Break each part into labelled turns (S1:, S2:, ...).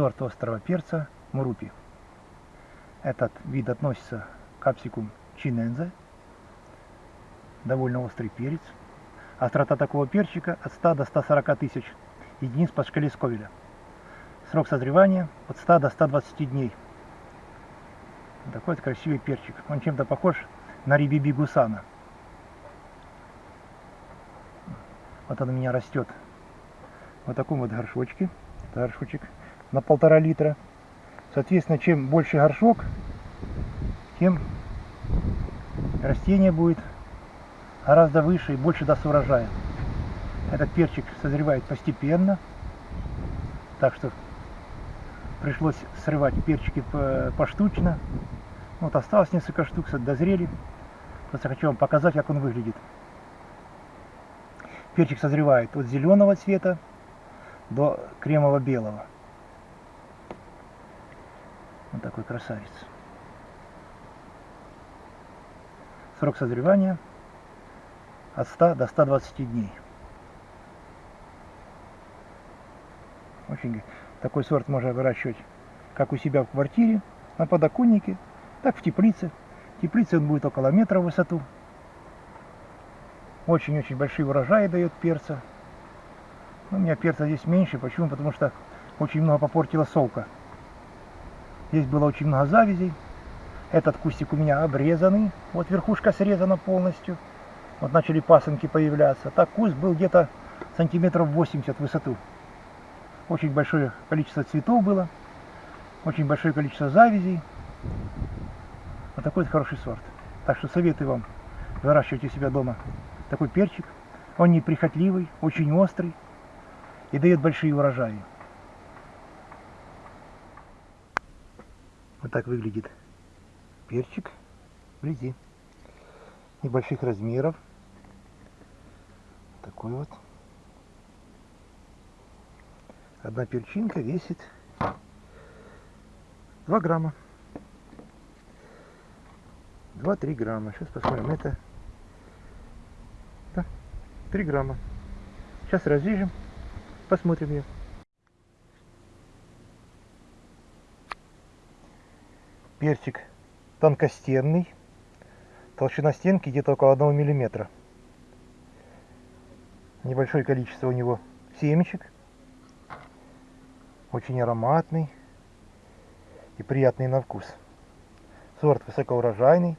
S1: сорт острого перца Мурупи. Этот вид относится к капсикум чинензе. Довольно острый перец. Острота такого перчика от 100 до 140 тысяч единиц по шкале Сковеля. Срок созревания от 100 до 120 дней. Такой вот красивый перчик. Он чем-то похож на рибиби гусана. Вот он у меня растет вот таком вот горшочке. Это горшочек на полтора литра. Соответственно, чем больше горшок, тем растение будет гораздо выше и больше даст урожая. Этот перчик созревает постепенно, так что пришлось срывать перчики поштучно. Вот осталось несколько штук, дозрели. Просто хочу вам показать, как он выглядит. Перчик созревает от зеленого цвета до кремово-белого. Вот такой красавец. Срок созревания от 100 до 120 дней. Очень такой сорт можно выращивать как у себя в квартире, на подоконнике, так в теплице. В теплице он будет около метра в высоту. Очень-очень большие урожаи дает перца. Но у меня перца здесь меньше. Почему? Потому что очень много попортила солка. Здесь было очень много завязей. Этот кустик у меня обрезанный. Вот верхушка срезана полностью. Вот начали пасынки появляться. Так куст был где-то сантиметров 80 в высоту. Очень большое количество цветов было. Очень большое количество завязей. Вот такой вот хороший сорт. Так что советую вам выращивать у себя дома такой перчик. Он неприхотливый, очень острый и дает большие урожаи. Так выглядит перчик вблизи. Небольших размеров. Такой вот. Одна перчинка весит 2 грамма. 2-3 грамма. Сейчас посмотрим. Это да, 3 грамма. Сейчас разрежем, посмотрим ее. Перчик тонкостенный. Толщина стенки где-то около 1 миллиметра. Небольшое количество у него семечек. Очень ароматный и приятный на вкус. Сорт высокоурожайный.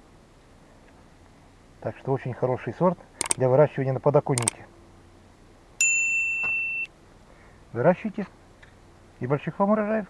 S1: Так что очень хороший сорт для выращивания на подоконнике. Выращивайте и больших вам урожаев.